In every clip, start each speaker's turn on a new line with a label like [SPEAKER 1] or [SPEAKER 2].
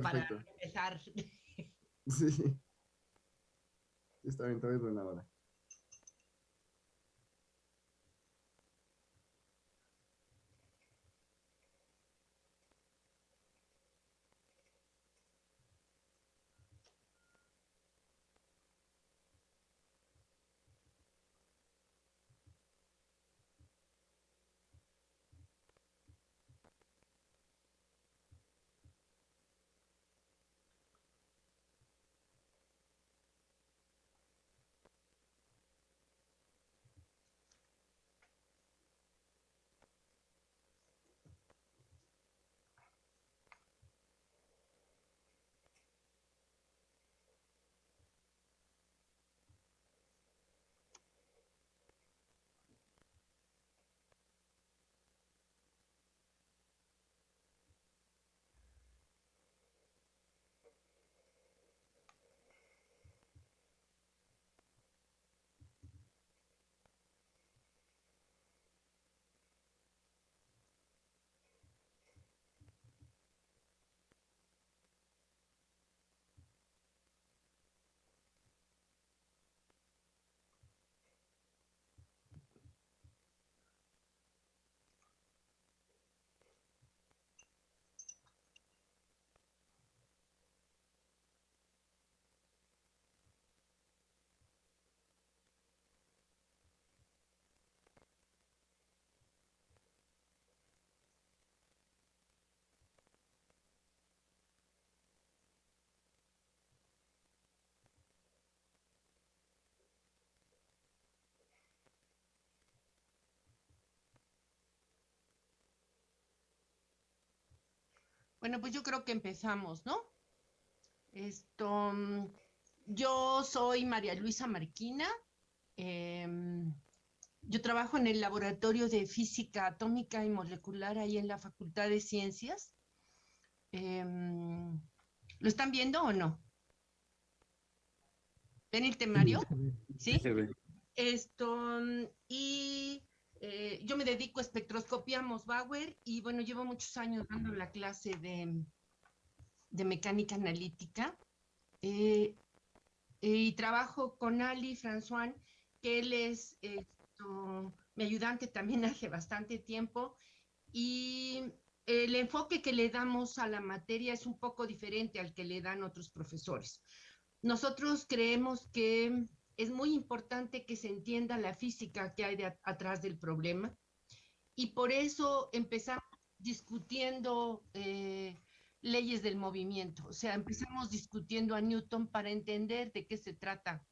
[SPEAKER 1] para empezar.
[SPEAKER 2] Sí. Está bien, todavía es buena hora.
[SPEAKER 1] Bueno, pues yo creo que empezamos, ¿no? Esto, mm, yo soy María Luisa Marquina. Em, yo trabajo en el laboratorio de física atómica y molecular ahí en la Facultad de Ciencias. Em, ¿Lo están viendo o no? ¿Ven el temario? Sí. Esto, mm, y eh, yo me dedico a espectroscopía Mosbauer y bueno, llevo muchos años dando la clase de, de mecánica analítica eh, y trabajo con Ali François, que él es mi ayudante también hace bastante tiempo y el enfoque que le damos a la materia es un poco diferente al que le dan otros profesores. Nosotros creemos que es muy importante que se entienda la física que hay atrás del problema. Y por eso empezamos discutiendo eh, leyes del movimiento, o sea, empezamos discutiendo a Newton para entender de qué se trata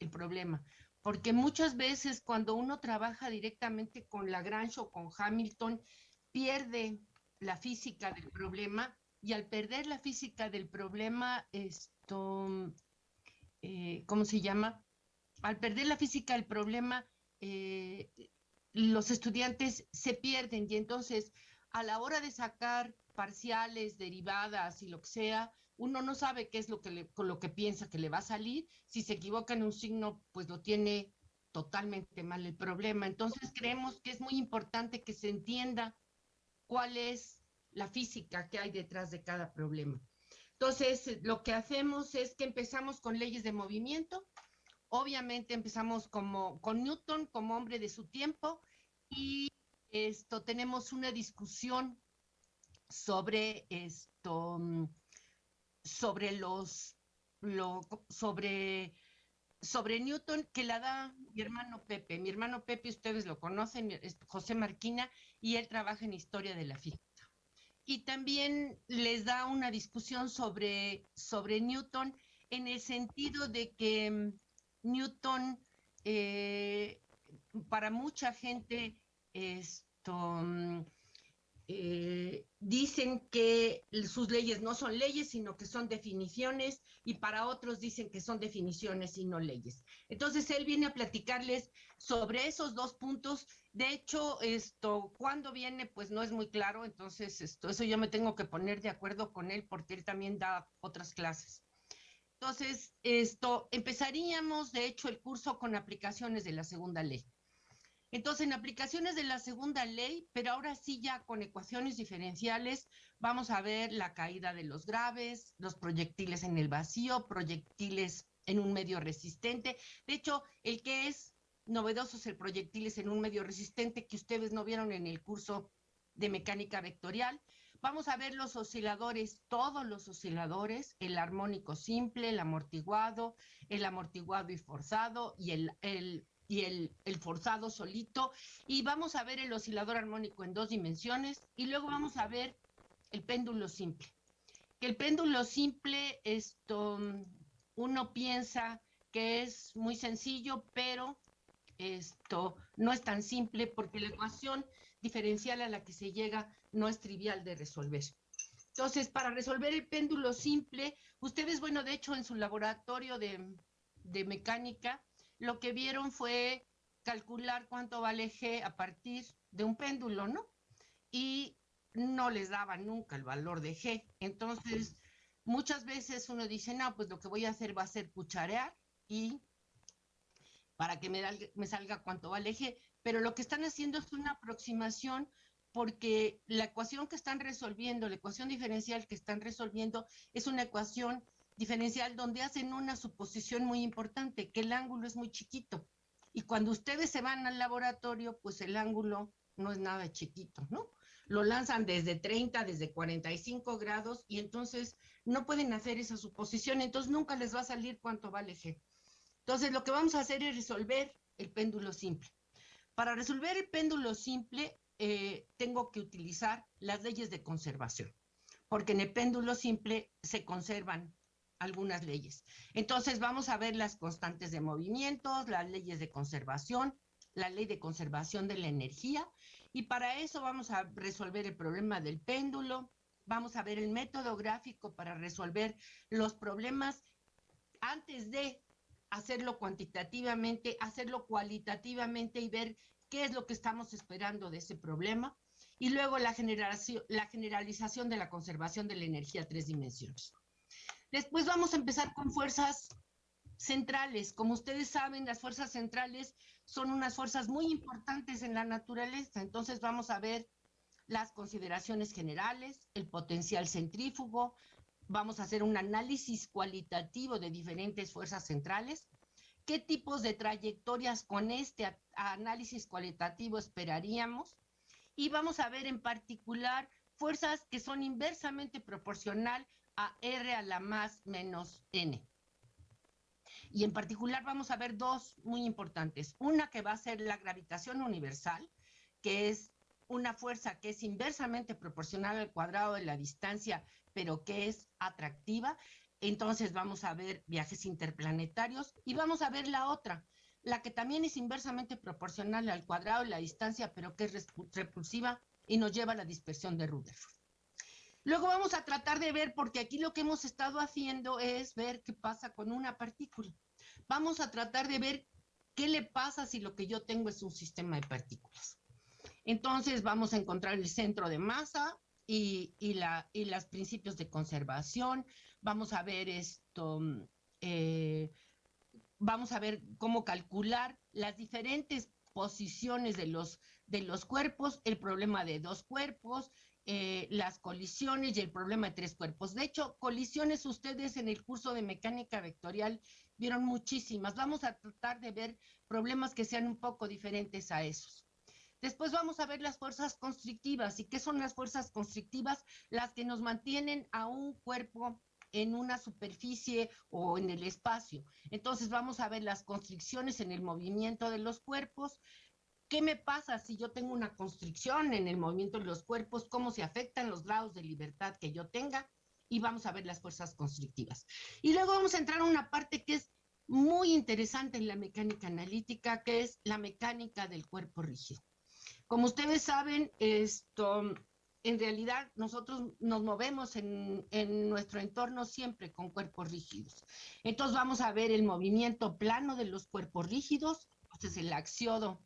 [SPEAKER 1] el problema, porque muchas veces cuando uno trabaja directamente con Lagrange o con Hamilton, pierde la física del problema y al perder la física del problema, esto, eh, ¿cómo se llama? Al perder la física el problema, eh, los estudiantes se pierden y entonces a la hora de sacar parciales, derivadas y lo que sea, uno no sabe qué es lo que con lo que piensa que le va a salir. Si se equivoca en un signo, pues lo tiene totalmente mal el problema. Entonces creemos que es muy importante que se entienda cuál es la física que hay detrás de cada problema. Entonces, lo que hacemos es que empezamos con leyes de movimiento, Obviamente empezamos como, con Newton como hombre de su tiempo y esto tenemos una discusión sobre esto, sobre los, sobre, sobre Newton que la da mi hermano Pepe. Mi hermano Pepe, ustedes lo conocen, José Marquina, y él trabaja en historia de la física. Y también les da una discusión sobre, sobre Newton en el sentido de que Newton, eh, para mucha gente, esto, mm, eh, dicen que sus leyes no son leyes, sino que son definiciones, y para otros dicen que son definiciones y no leyes. Entonces, él viene a platicarles sobre esos dos puntos. De hecho, esto, cuando viene, pues no es muy claro, entonces, esto, eso yo me tengo que poner de acuerdo con él porque él también da otras clases. Entonces, esto, empezaríamos, de hecho, el curso con aplicaciones de la segunda ley. Entonces, en aplicaciones de la segunda ley, pero ahora sí ya con ecuaciones diferenciales, vamos a ver la caída de los graves, los proyectiles en el vacío, proyectiles en un medio resistente. De hecho, el que es novedoso es el proyectiles en un medio resistente que ustedes no vieron en el curso de mecánica vectorial. Vamos a ver los osciladores, todos los osciladores, el armónico simple, el amortiguado, el amortiguado y forzado y el, forzado solito. Y vamos a ver el oscilador armónico en dos dimensiones y luego vamos a ver el péndulo simple. Que el péndulo simple, esto, uno piensa que es muy sencillo, pero esto no es tan simple porque la ecuación diferencial a la que se llega no es trivial de resolver. Entonces, para resolver el péndulo simple, ustedes, bueno, de hecho, en su laboratorio de, de mecánica, lo que vieron fue calcular cuánto vale G a partir de un péndulo, ¿no? Y no les daba nunca el valor de G. Entonces, muchas veces uno dice, no, pues lo que voy a hacer va a ser cucharear y para que me, me salga cuánto vale G. Pero lo que están haciendo es una aproximación porque la ecuación que están resolviendo, la ecuación diferencial que están resolviendo, es una ecuación diferencial donde hacen una suposición muy importante, que el ángulo es muy chiquito. Y cuando ustedes se van al laboratorio, pues el ángulo no es nada chiquito, ¿no? Lo lanzan desde 30, desde 45 grados y entonces no pueden hacer esa suposición, entonces nunca les va a salir cuánto vale G. Entonces lo que vamos a hacer es resolver el péndulo simple. Para resolver el péndulo simple, eh, tengo que utilizar las leyes de conservación, porque en el péndulo simple se conservan algunas leyes. Entonces vamos a ver las constantes de movimientos, las leyes de conservación, la ley de conservación de la energía y para eso vamos a resolver el problema del péndulo, vamos a ver el método gráfico para resolver los problemas antes de hacerlo cuantitativamente, hacerlo cualitativamente y ver qué es lo que estamos esperando de ese problema. Y luego la, generalización de la conservación de la energía a tres dimensiones. Después vamos a empezar con fuerzas centrales. Como ustedes saben, las fuerzas centrales son unas fuerzas muy importantes en la naturaleza. Entonces vamos a ver las consideraciones generales, el potencial centrífugo, vamos a hacer un análisis cualitativo de diferentes fuerzas centrales, qué tipos de trayectorias con este análisis cualitativo esperaríamos y vamos a ver en particular fuerzas que son inversamente proporcional a R a la más menos N. Y en particular vamos a ver dos muy importantes. Una que va a ser la gravitación universal, que es una fuerza que es inversamente proporcional al cuadrado de la distancia, pero que es atractiva. Entonces vamos a ver viajes interplanetarios y vamos a ver la otra, la que también es inversamente proporcional al cuadrado de la distancia, pero que es repulsiva y nos lleva a la dispersión de Rutherford. Luego vamos a tratar de ver, porque aquí lo que hemos estado haciendo es ver qué pasa con una partícula. Vamos a tratar de ver qué le pasa si lo que yo tengo es un sistema de partículas. Entonces vamos a encontrar el centro de masa y, y, y los principios de conservación. Vamos a ver esto, eh, vamos a ver cómo calcular las diferentes posiciones de los, de los cuerpos, el problema de dos cuerpos, eh, las colisiones y el problema de tres cuerpos. De hecho, colisiones ustedes en el curso de mecánica vectorial vieron muchísimas. Vamos a tratar de ver problemas que sean un poco diferentes a esos. Después vamos a ver las fuerzas constrictivas. ¿Y qué son las fuerzas constrictivas? Las que nos mantienen a un cuerpo en una superficie o en el espacio. Entonces vamos a ver las constricciones en el movimiento de los cuerpos, ¿Qué me pasa si yo tengo una constricción en el movimiento de los cuerpos? ¿Cómo se afectan los grados de libertad que yo tenga? Y vamos a ver las fuerzas constrictivas. Y luego vamos a entrar a una parte que es muy interesante en la mecánica analítica, que es la mecánica del cuerpo rígido. Como ustedes saben, esto, en realidad nosotros nos movemos en, nuestro entorno siempre con cuerpos rígidos. Entonces vamos a ver el movimiento plano de los cuerpos rígidos, este es el axiodo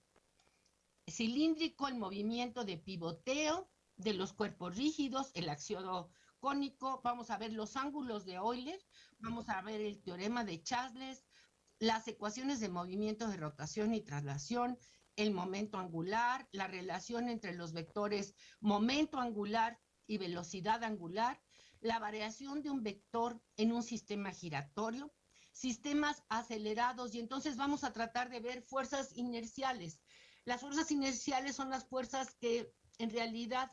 [SPEAKER 1] cilíndrico, el movimiento de pivoteo de los cuerpos rígidos, el axiodo cónico, vamos a ver los ángulos de Euler, vamos a ver el teorema de Chasles, las ecuaciones de movimiento de rotación y traslación, el momento angular, la relación entre los vectores momento angular y velocidad angular, la variación de un vector en un sistema giratorio, sistemas acelerados y entonces vamos a tratar de ver fuerzas inerciales. Las fuerzas inerciales son las fuerzas que en realidad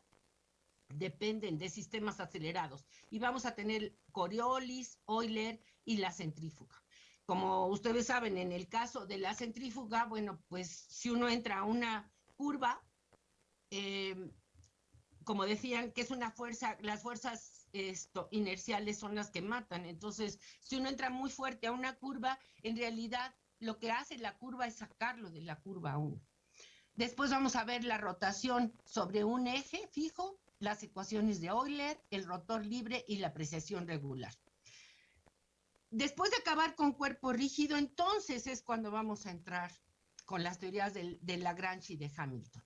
[SPEAKER 1] dependen de sistemas acelerados y vamos a tener Coriolis, Euler y la centrífuga. Como ustedes saben, en el caso de la centrífuga, bueno, pues si uno entra a una curva, eh, como decían, que es una fuerza, las fuerzas inerciales son las que matan. Entonces, si uno entra muy fuerte a una curva, en realidad lo que hace la curva es sacarlo de la curva 1. Después vamos a ver la rotación sobre un eje fijo, las ecuaciones de Euler, el rotor libre y la apreciación regular. Después de acabar con cuerpo rígido, entonces es cuando vamos a entrar con las teorías de, Lagrange y de Hamilton.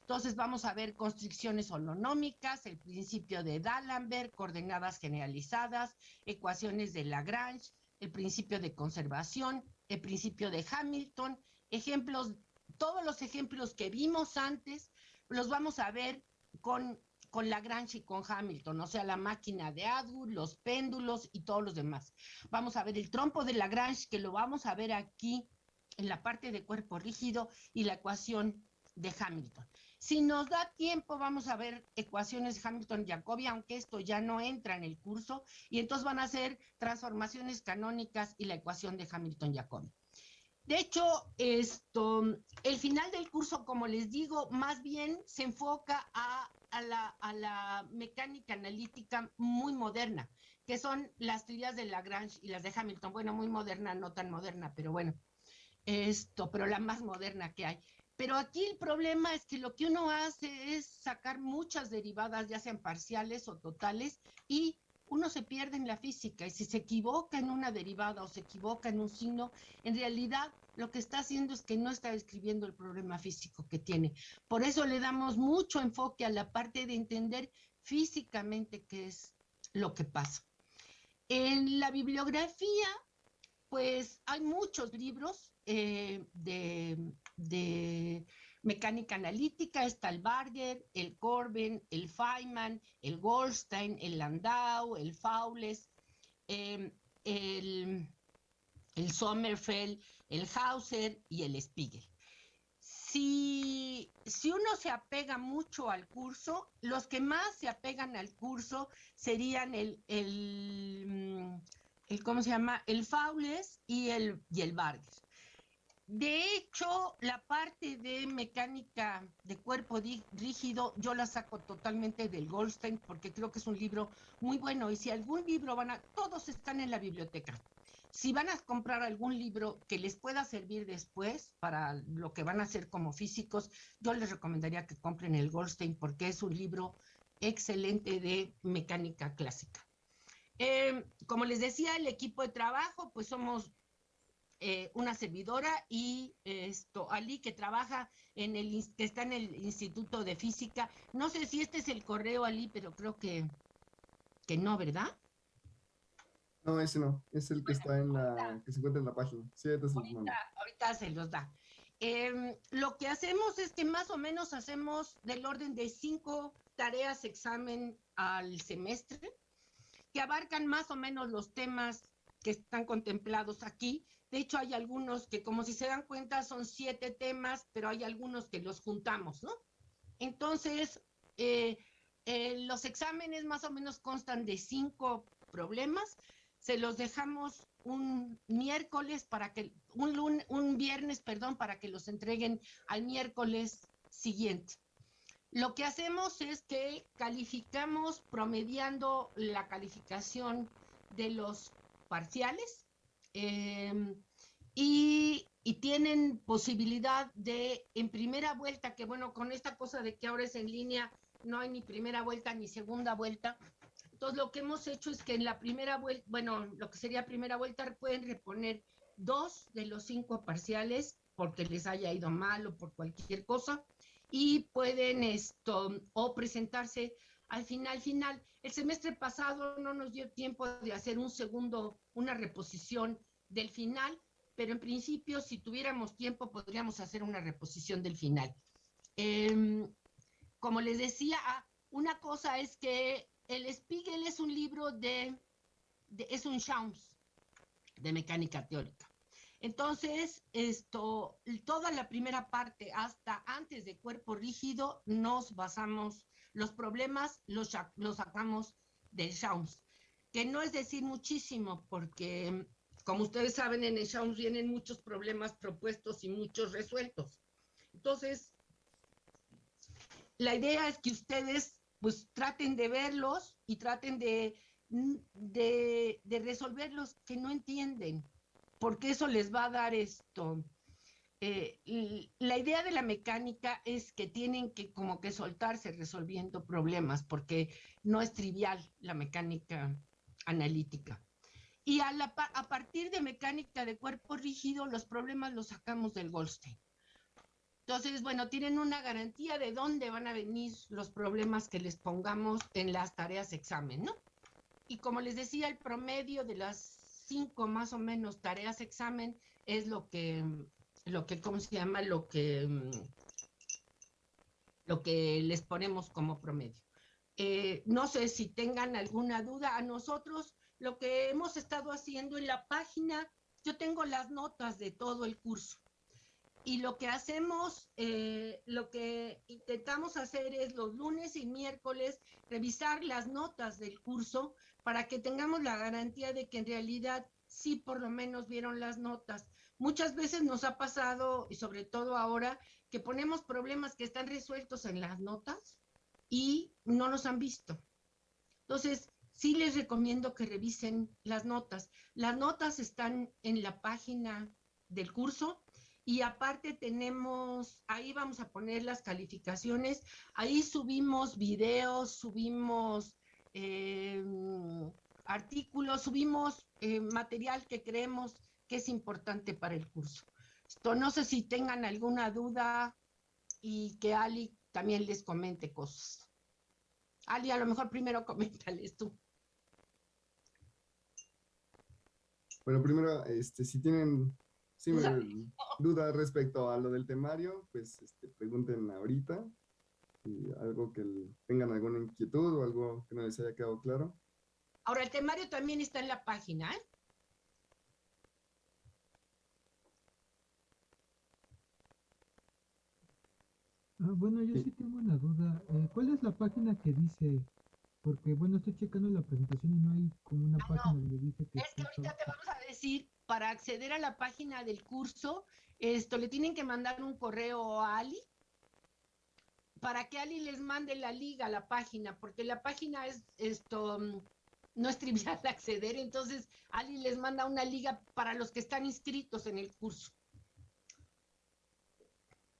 [SPEAKER 1] Entonces vamos a ver constricciones holonómicas, el principio de D'Alembert, coordenadas generalizadas, ecuaciones de Lagrange, el principio de conservación, el principio de Hamilton, ejemplos, todos los ejemplos que vimos antes los vamos a ver con, con Lagrange y con Hamilton, o sea, la máquina de Atwood, los péndulos y todos los demás. Vamos a ver el trompo de Lagrange, que lo vamos a ver aquí en la parte de cuerpo rígido y la ecuación de Hamilton. Si nos da tiempo, vamos a ver ecuaciones Hamilton-Jacobi, aunque esto ya no entra en el curso, y entonces van a ser transformaciones canónicas y la ecuación de Hamilton-Jacobi. De hecho, esto, el final del curso, como les digo, más bien se enfoca a, la, a la mecánica analítica muy moderna, que son las teorías de Lagrange y las de Hamilton. Bueno, muy moderna, no tan moderna, pero bueno, esto, pero la más moderna que hay. Pero aquí el problema es que lo que uno hace es sacar muchas derivadas, ya sean parciales o totales, y uno se pierde en la física. Y si se equivoca en una derivada o se equivoca en un signo, en realidad lo que está haciendo es que no está describiendo el problema físico que tiene. Por eso le damos mucho enfoque a la parte de entender físicamente qué es lo que pasa. En la bibliografía, pues hay muchos libros eh, de, mecánica analítica, está el Barger, el Corbin, el Feynman, el Goldstein, el Landau, el Faules, em, el, el Sommerfeld, el Hauser y el Spiegel. Si, si, uno se apega mucho al curso, los que más se apegan al curso serían el, el, el ¿cómo se llama? El Faules y el, y el Barger. De hecho, la parte de mecánica de cuerpo rígido yo la saco totalmente del Goldstein porque creo que es un libro muy bueno y si algún libro van a, todos están en la biblioteca. Si van a comprar algún libro que les pueda servir después para lo que van a hacer como físicos, yo les recomendaría que compren el Goldstein porque es un libro excelente de mecánica clásica. Eh, como les decía, el equipo de trabajo, pues somos eh, una servidora y esto, Ali que trabaja en el, que está en el Instituto de Física. No sé si este es el correo, Ali, pero creo que, que no, ¿verdad?
[SPEAKER 2] No, ese no, es el que está en la, que se encuentra en la página. Sí,
[SPEAKER 1] ahorita, se los da. Em, lo que hacemos es que más o menos hacemos del orden de cinco tareas examen al semestre, que abarcan más o menos los temas que están contemplados aquí, de hecho, hay algunos que, como si se dan cuenta, son siete temas, pero hay algunos que los juntamos, ¿no? Entonces, eh, eh, los exámenes más o menos constan de cinco problemas. Se los dejamos un miércoles para que, un, un viernes, perdón, para que los entreguen al miércoles siguiente. Lo que hacemos es que calificamos promediando la calificación de los parciales Em, y, tienen posibilidad de en primera vuelta, que bueno, con esta cosa de que ahora es en línea, no hay ni primera vuelta ni segunda vuelta. Entonces lo que hemos hecho es que en la primera vuelta, bueno, lo que sería primera vuelta, pueden reponer dos de los cinco parciales porque les haya ido mal o por cualquier cosa y pueden esto o presentarse al final final. El semestre pasado no nos dio tiempo de hacer un segundo, una reposición del final, pero en principio, si tuviéramos tiempo, podríamos hacer una reposición del final. Em, como les decía, ah, una cosa es que el Spiegel es un libro de, es un Shams de mecánica teórica. Entonces, esto, toda la primera parte hasta antes de cuerpo rígido, nos basamos, los problemas los, los sacamos del Shams, que no es decir muchísimo, porque como ustedes saben, en el Shams vienen muchos problemas propuestos y muchos resueltos. Entonces, la idea es que ustedes pues traten de verlos y traten de, de, de resolver que no entienden, porque eso les va a dar esto. Eh, la idea de la mecánica es que tienen que como que soltarse resolviendo problemas, porque no es trivial la mecánica analítica. Y a, a partir de mecánica de cuerpo rígido, los problemas los sacamos del Goldstein. Entonces, bueno, tienen una garantía de dónde van a venir los problemas que les pongamos en las tareas examen, ¿no? Y como les decía, el promedio de las cinco más o menos tareas examen es lo que, lo que, ¿cómo se llama? Lo que, lo que les ponemos como promedio. Eh, no sé si tengan alguna duda. A nosotros, lo que hemos estado haciendo en la página, yo tengo las notas de todo el curso y lo que hacemos, eh, lo que intentamos hacer es los lunes y miércoles revisar las notas del curso para que tengamos la garantía de que en realidad sí por lo menos vieron las notas. Muchas veces nos ha pasado, y sobre todo ahora, que ponemos problemas que están resueltos en las notas y no los han visto. Entonces, sí les recomiendo que revisen las notas. Las notas están en la página del curso y aparte tenemos, ahí vamos a poner las calificaciones, ahí subimos videos, subimos eh, artículos, subimos eh, material que creemos que es importante para el curso. Esto, no sé si tengan alguna duda y que Ali también les comente cosas. Ali, a lo mejor primero coméntales tú.
[SPEAKER 2] Bueno, primero, este, si tienen si me duda respecto a lo del temario, pues este, pregunten ahorita. Y algo que tengan alguna inquietud o algo que no les haya quedado claro.
[SPEAKER 1] Ahora, el temario también está en la página, ¿eh?
[SPEAKER 3] Ah, bueno, yo sí. tengo una duda. Eh, ¿Cuál es la página que dice? Porque, bueno, estoy checando la presentación y no hay como una ah, página donde dice que...
[SPEAKER 1] Es que ahorita te vamos a decir para acceder a la página del curso, esto le tienen que mandar un correo a Ali para que Ali les mande la liga a la página, porque la página es esto mm, no es trivial de acceder, entonces Ali les manda una liga para los que están inscritos en el curso.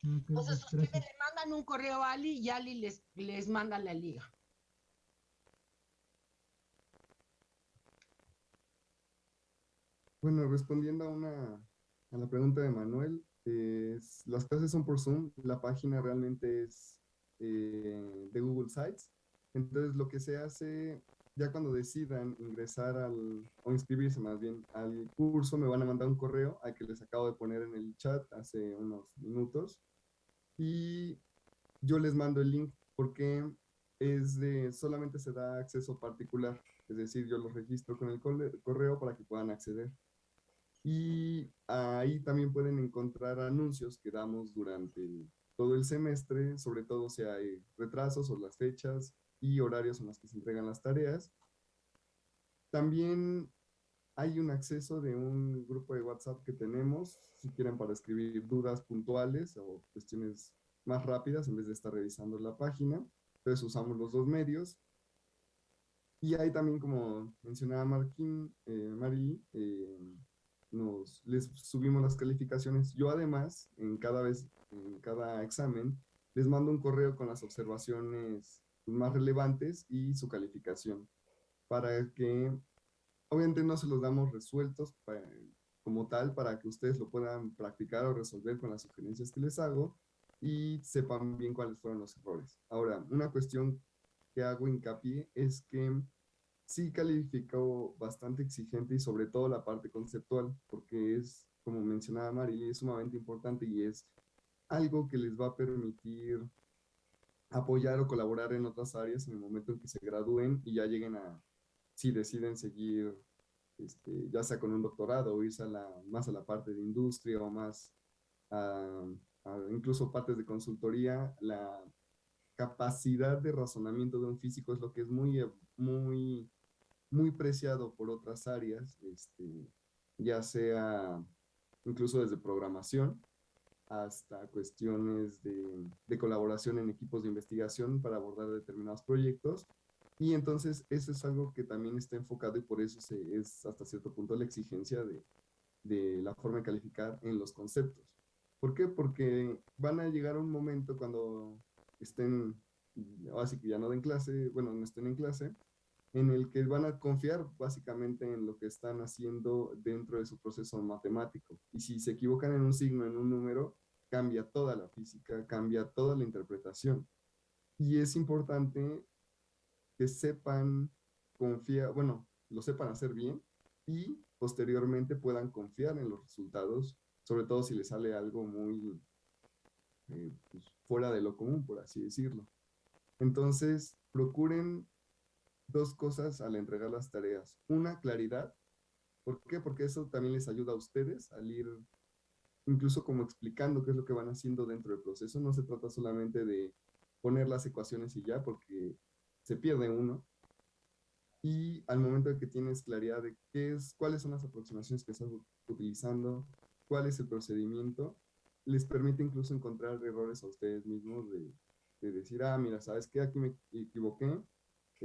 [SPEAKER 1] entonces ustedes le mandan un correo a Ali y Ali les, les manda la liga.
[SPEAKER 2] Bueno, respondiendo a, una, a la pregunta de Manuel, las clases son por Zoom, la página realmente es eh, de Google Sites, entonces lo que se hace, ya cuando decidan ingresar al, o inscribirse más bien al curso, me van a mandar un correo al que les acabo de poner en el chat hace unos minutos, y yo les mando el link porque es de, solamente se da acceso particular, es decir, yo los registro con el correo para que puedan acceder. Y ahí también pueden encontrar anuncios que damos durante todo el semestre, sobre todo si hay retrasos o las fechas y horarios en los que se entregan las tareas. También hay un acceso de un grupo de WhatsApp que tenemos, si quieren para escribir dudas puntuales o cuestiones más rápidas en vez de estar revisando la página. Entonces usamos los dos medios. Y hay también, como mencionaba Marquín, eh, Marí, eh, nos, les subimos las calificaciones. Yo además, en cada vez, en cada examen, les mando un correo con las observaciones más relevantes y su calificación, para que, obviamente no se los damos resueltos como tal, para que ustedes lo puedan practicar o resolver con las sugerencias que les hago y sepan bien cuáles fueron los errores. Ahora, una cuestión que hago hincapié es que sí calificó bastante exigente y sobre todo la parte conceptual, porque es como mencionaba Mari, es sumamente importante y es algo que les va a permitir apoyar o colaborar en otras áreas en el momento en que se gradúen y ya lleguen a, si deciden seguir, este, ya sea con un doctorado o irse a la, más a la parte de industria o más a, incluso partes de consultoría, la capacidad de razonamiento de un físico es lo que es muy, muy, muy preciado por otras áreas, este, ya sea incluso desde programación hasta cuestiones de, de, colaboración en equipos de investigación para abordar determinados proyectos. Y entonces eso es algo que también está enfocado y por eso se, es hasta cierto punto la exigencia de, de la forma de calificar en los conceptos. ¿Por qué? Porque van a llegar un momento cuando estén, así que ya no den clase, bueno, no estén en clase, en el que van a confiar básicamente en lo que están haciendo dentro de su proceso matemático. Y si se equivocan en un signo, en un número, cambia toda la física, cambia toda la interpretación. Y es importante que sepan confiar, bueno, lo sepan hacer bien y posteriormente puedan confiar en los resultados, sobre todo si les sale algo muy eh, pues, fuera de lo común, por así decirlo. Entonces, procuren dos cosas al entregar las tareas. Una, claridad. ¿Por qué? Porque eso también les ayuda a ustedes al ir incluso como explicando qué es lo que van haciendo dentro del proceso. No se trata solamente de poner las ecuaciones y ya, porque se pierde uno. Y al momento de que tienes claridad de qué es, cuáles son las aproximaciones que estás utilizando, cuál es el procedimiento, les permite incluso encontrar errores a ustedes mismos de, de decir, ah, mira, ¿sabes qué? Aquí me equivoqué,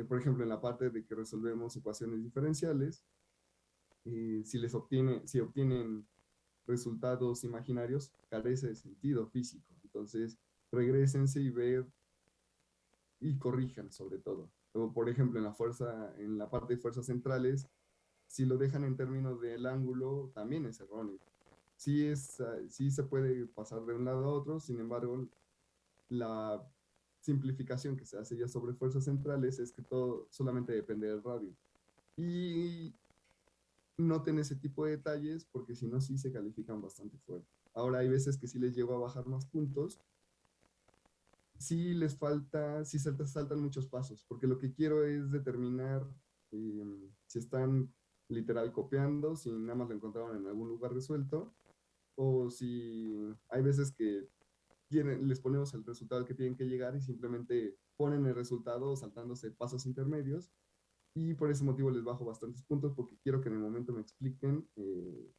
[SPEAKER 2] por ejemplo, en la parte de que resolvemos ecuaciones diferenciales, eh, si les obtiene, si obtienen resultados imaginarios, carece de sentido físico. Entonces, regresense y ver y corrijan sobre todo. O, por ejemplo, en la fuerza, en la parte de fuerzas centrales, si lo dejan en términos del ángulo, también es erróneo. Sí, es, ah, sí se puede pasar de un lado a otro, sin embargo, la simplificación que se hace ya sobre fuerzas centrales es que todo solamente depende del radio. Y noten ese tipo de detalles porque si no, sí se califican bastante fuerte. Ahora hay veces que sí les llevo a bajar más puntos. Sí les falta, sí saltan, muchos pasos, porque lo que quiero es determinar em, si están literal copiando, si nada más lo encontraron en algún lugar resuelto, o si hay veces que les ponemos el resultado que tienen que llegar y simplemente ponen el resultado saltándose pasos intermedios y por ese motivo les bajo bastantes puntos porque quiero que en el momento me expliquen eh,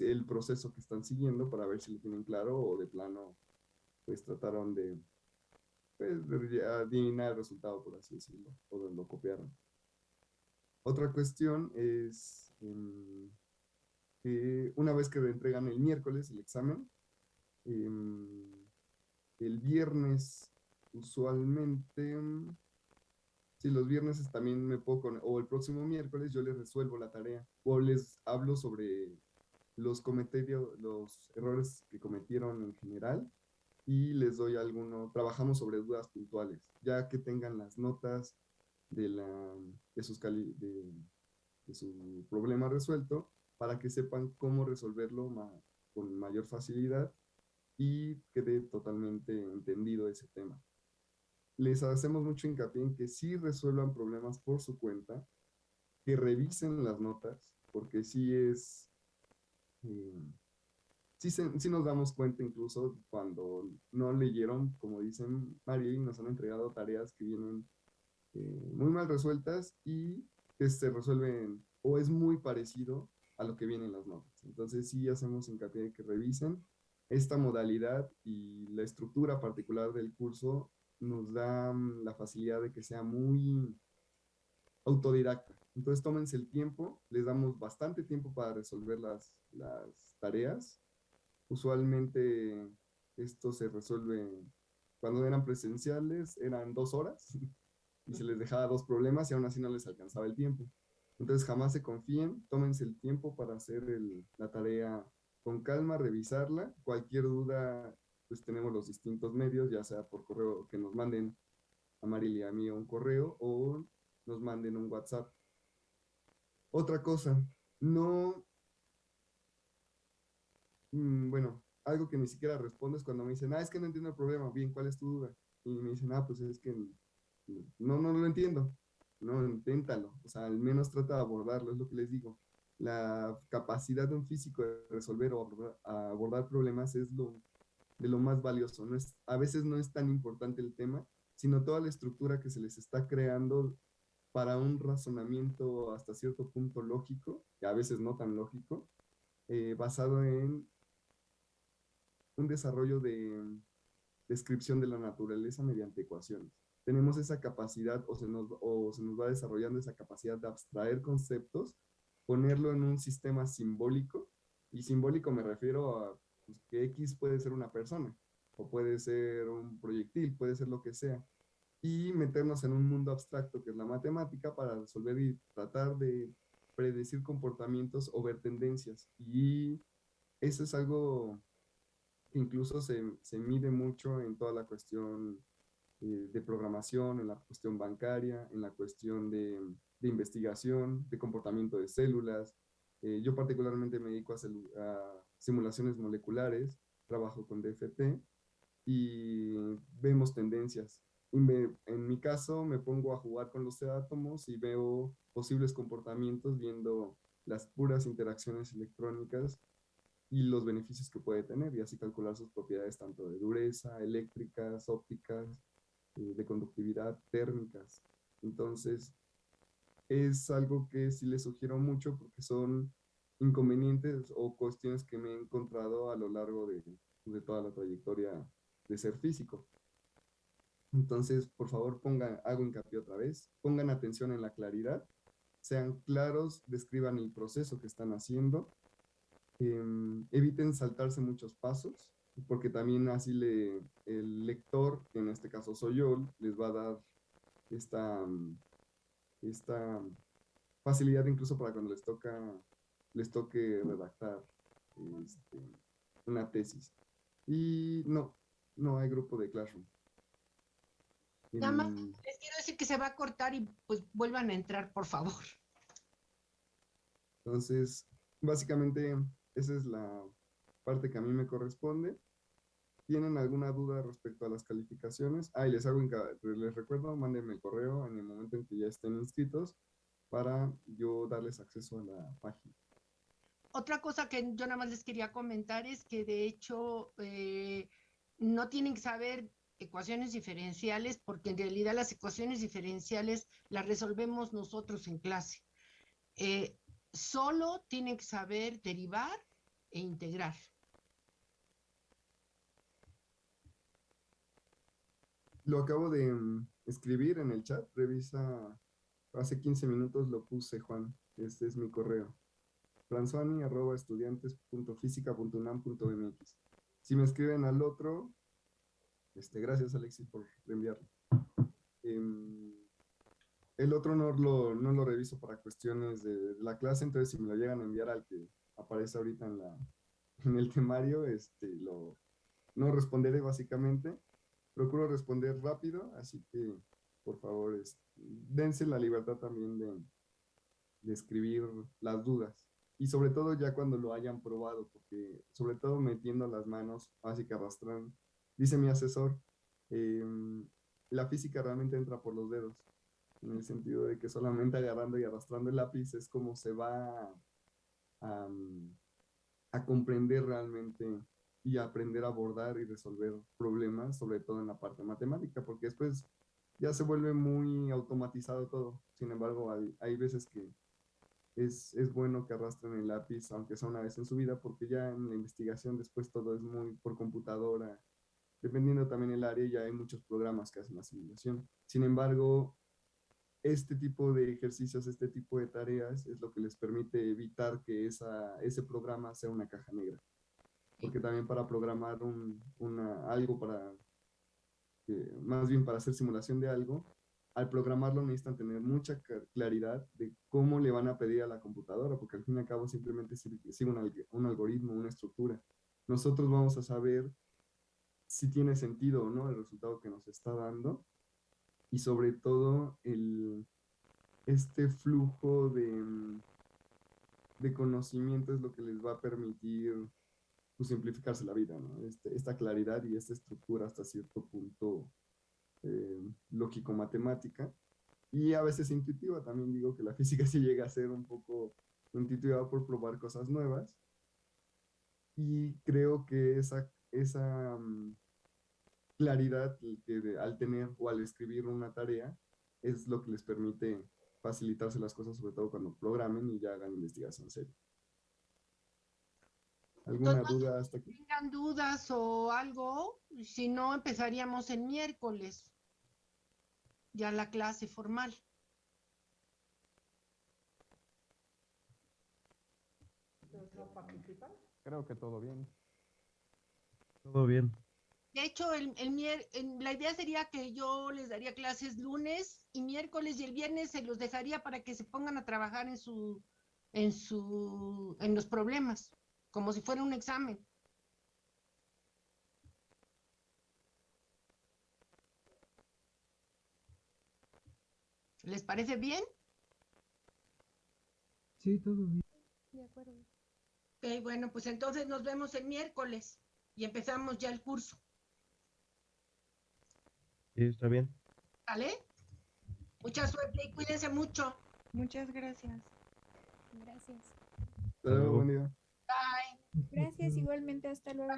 [SPEAKER 2] el proceso que están siguiendo para ver si lo tienen claro o de plano pues trataron de, pues, adivinar el resultado por así decirlo o lo copiaron. Otra cuestión es em, que una vez que entregan el miércoles el examen, el viernes usualmente, si los viernes también me puedo, o el próximo miércoles yo les resuelvo la tarea, o les hablo sobre los comentarios, los errores que cometieron en general, y les doy alguno, trabajamos sobre dudas puntuales, ya que tengan las notas de, la, de, sus de, su problema resuelto, para que sepan cómo resolverlo con mayor facilidad y quede totalmente entendido ese tema. Les hacemos mucho hincapié en que sí resuelvan problemas por su cuenta, que revisen las notas, porque sí es, eh, sí, nos damos cuenta incluso cuando no leyeron, como dicen María, y nos han entregado tareas que vienen eh, muy mal resueltas y que se resuelven o es muy parecido a lo que viene en las notas. Entonces sí hacemos hincapié en que revisen esta modalidad y la estructura particular del curso nos da mm, la facilidad de que sea muy autodidacta. Entonces tómense el tiempo, les damos bastante tiempo para resolver las, las tareas. Usualmente esto se resuelve cuando eran presenciales, eran dos horas y se les dejaba dos problemas y aún así no les alcanzaba el tiempo. Entonces jamás se confíen, tómense el tiempo para hacer la tarea con calma revisarla. Cualquier duda, pues tenemos los distintos medios, ya sea por correo, que nos manden a Marily y a mí un correo o nos manden un WhatsApp. Otra cosa, no, mm, bueno, algo que ni siquiera respondo es cuando me dicen, ah, es que no entiendo el problema, bien, ¿cuál es tu duda? Y me dicen, ah, pues es que no, no lo entiendo. No, inténtalo. O sea, al menos trata de abordarlo, es lo que les digo. La capacidad de un físico de resolver o abordar, problemas es lo, de lo más valioso. No es, a veces no es tan importante el tema, sino toda la estructura que se les está creando para un razonamiento hasta cierto punto lógico, que a veces no tan lógico, eh, basado en un desarrollo de descripción de la naturaleza mediante ecuaciones. Tenemos esa capacidad o se nos, o se nos va desarrollando esa capacidad de abstraer conceptos, ponerlo en un sistema simbólico, y simbólico me refiero a pues, que X puede ser una persona, o puede ser un proyectil, puede ser lo que sea, y meternos en un mundo abstracto que es la matemática para resolver y tratar de predecir comportamientos o ver tendencias. Y eso es algo que incluso se, se mide mucho en toda la cuestión eh, de programación, en la cuestión bancaria, en la cuestión de, de investigación, de comportamiento de células. Eh, yo particularmente me dedico a, simulaciones moleculares, trabajo con DFT y vemos tendencias en mi caso me pongo a jugar con los átomos y veo posibles comportamientos viendo las puras interacciones electrónicas y los beneficios que puede tener y así calcular sus propiedades tanto de dureza, eléctricas, ópticas, eh, de conductividad, térmicas. Entonces, es algo que sí les sugiero mucho porque son inconvenientes o cuestiones que me he encontrado a lo largo de, de toda la trayectoria de ser físico. Entonces, por favor, pongan, hago hincapié otra vez, pongan atención en la claridad, sean claros, describan el proceso que están haciendo, em, eviten saltarse muchos pasos, porque también así le, el lector, en este caso soy yo, les va a dar esta, esta facilidad incluso para cuando les toca les toque redactar este, una tesis. Y no, no hay grupo de Classroom.
[SPEAKER 1] Nada más les quiero decir que se va a cortar y pues vuelvan a entrar, por favor.
[SPEAKER 2] Entonces, básicamente, esa es la parte que a mí me corresponde. ¿Tienen alguna duda respecto a las calificaciones? Ah, y les, hago les recuerdo, mándenme el correo en el momento en que ya estén inscritos para yo darles acceso a la página.
[SPEAKER 1] Otra cosa que yo nada más les quería comentar es que de hecho eh, no tienen que saber ecuaciones diferenciales, porque en realidad las ecuaciones diferenciales las resolvemos nosotros en clase. Eh, solo tienen que saber derivar e integrar.
[SPEAKER 2] Lo acabo de mm, escribir en el chat, revisa, hace 15 minutos lo puse, Juan, este es mi correo. estudiantes.física.unam.mx. Si me escriben al otro, este, gracias, Alexis, por enviarlo. Em, el otro no lo, no lo reviso para cuestiones de, la clase, entonces si me lo llegan a enviar al que aparece ahorita en, la, en el temario, este, lo, no responderé básicamente. Procuro responder rápido, así que por favor, dense la libertad también de, escribir las dudas. Y sobre todo ya cuando lo hayan probado, porque sobre todo metiendo las manos, así que arrastran dice mi asesor, em, la física realmente entra por los dedos, en el sentido de que solamente agarrando y arrastrando el lápiz es como se va a comprender realmente y aprender a abordar y resolver problemas, sobre todo en la parte matemática, porque después ya se vuelve muy automatizado todo. Sin embargo, hay, hay veces que es, es, bueno que arrastren el lápiz, aunque sea una vez en su vida, porque ya en la investigación después todo es muy por computadora Dependiendo también el área, ya hay muchos programas que hacen la simulación. Sin embargo, este tipo de ejercicios, este tipo de tareas es lo que les permite evitar que esa, ese programa sea una caja negra. Porque también para programar un, una, algo, para, más bien para hacer simulación de algo, al programarlo necesitan tener mucha claridad de cómo le van a pedir a la computadora, porque al fin y al cabo simplemente sigue un, un algoritmo, una estructura. Nosotros vamos a saber si tiene sentido o no el resultado que nos está dando y sobre todo el, este flujo de, de conocimiento es lo que les va a permitir pues, simplificarse la vida, ¿no? Este, esta claridad y esta estructura hasta cierto punto eh, lógico-matemática y a veces intuitiva. También digo que la física sí llega a ser un poco intuitiva por probar cosas nuevas. Y creo que esa, esa mm, claridad que al tener o al escribir una tarea es lo que les permite facilitarse las cosas, sobre todo cuando programen y ya hagan investigación seria. ¿Alguna duda hasta aquí?
[SPEAKER 1] Tengan dudas o algo, si no empezaríamos el miércoles, ya la clase formal.
[SPEAKER 4] Creo que todo bien.
[SPEAKER 5] Todo bien.
[SPEAKER 1] De hecho, el, el, la idea sería que yo les daría clases lunes y miércoles y el viernes se los dejaría para que se pongan a trabajar en su, en su, en los problemas, como si fuera un examen. ¿Les parece bien?
[SPEAKER 3] Sí, todo bien.
[SPEAKER 6] De acuerdo.
[SPEAKER 1] Ok, bueno, pues entonces nos vemos el miércoles y empezamos ya el curso.
[SPEAKER 5] Sí, está bien.
[SPEAKER 1] ¿Vale? Mucha suerte y cuídense mucho.
[SPEAKER 6] Muchas gracias. Gracias.
[SPEAKER 2] Hasta luego, buen día.
[SPEAKER 1] Bye.
[SPEAKER 6] Gracias igualmente. Hasta luego.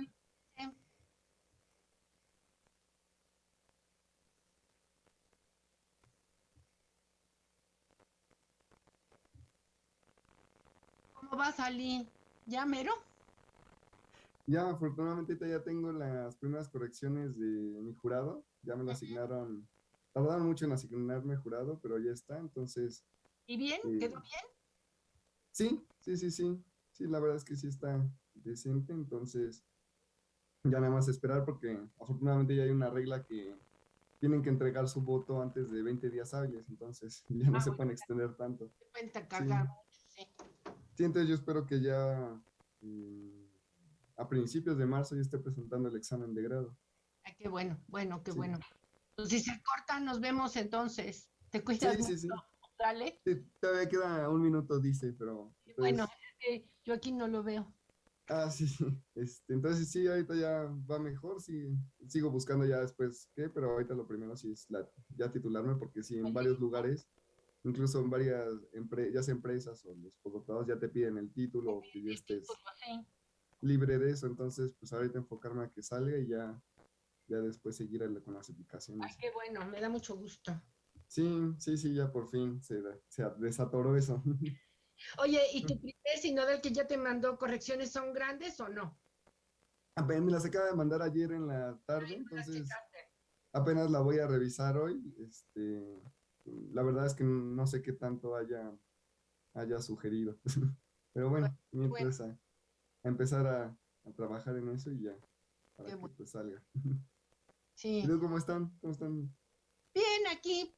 [SPEAKER 1] ¿Cómo va a salir? ¿Ya mero?
[SPEAKER 2] Ya, afortunadamente ya tengo las primeras correcciones de mi jurado. Ya me lo asignaron. Tardaron mucho en asignarme jurado, pero ya está. Entonces.
[SPEAKER 1] ¿Y bien?
[SPEAKER 2] eh,
[SPEAKER 1] ¿Quedó bien?
[SPEAKER 2] Sí, sí, sí, sí. Sí, la verdad es que sí está decente. Entonces, ya nada más esperar porque afortunadamente ya hay una regla que tienen que entregar su voto antes de 20 días hábiles. Entonces, ya no
[SPEAKER 1] Ah,
[SPEAKER 2] se pueden extender tanto.
[SPEAKER 1] Cuenta cagar sí.
[SPEAKER 2] Sí, entonces yo espero que ya mm, a principios de marzo ya esté presentando el examen de grado.
[SPEAKER 1] Ay, qué bueno, bueno, qué
[SPEAKER 2] Sí.
[SPEAKER 1] bueno. Pues si se corta, nos vemos entonces. Te cuidas
[SPEAKER 2] Sí, sí, sí.
[SPEAKER 1] ¿sale?
[SPEAKER 2] Sí, todavía queda un minuto, dice, pero... pues,
[SPEAKER 1] Bueno, yo aquí no lo veo.
[SPEAKER 2] Ah, sí, sí. Este, entonces sí, ahorita ya va mejor, sí, sigo buscando ya después qué, pero ahorita lo primero sí es la, ya titularme, porque sí, en varios lugares, incluso en varias, empre- ya sea empresas o los postdoctorados ya te piden el título, o que ya estés
[SPEAKER 1] sí.
[SPEAKER 2] libre de eso, entonces pues ahorita enfocarme a que salga y ya, ya después seguir con las aplicaciones.
[SPEAKER 1] Ay, qué bueno, me da mucho gusto.
[SPEAKER 2] Sí, sí, sí, ya por fin se, se desatoró eso.
[SPEAKER 1] Oye, ¿y tu primer sinodal que ya te mandó correcciones son grandes o no?
[SPEAKER 2] Apenas me las acaba de mandar ayer en la tarde,
[SPEAKER 1] Ay,
[SPEAKER 2] entonces apenas la voy a revisar hoy. Este, la verdad es que no sé qué tanto haya, haya sugerido. Pero bueno, mientras a, a empezar a, a trabajar en eso y ya, para
[SPEAKER 1] Qué
[SPEAKER 2] que
[SPEAKER 1] bueno.
[SPEAKER 2] pues salga.
[SPEAKER 1] Sí.
[SPEAKER 2] ¿Y luego cómo están? ¿Cómo están?
[SPEAKER 1] Bien, aquí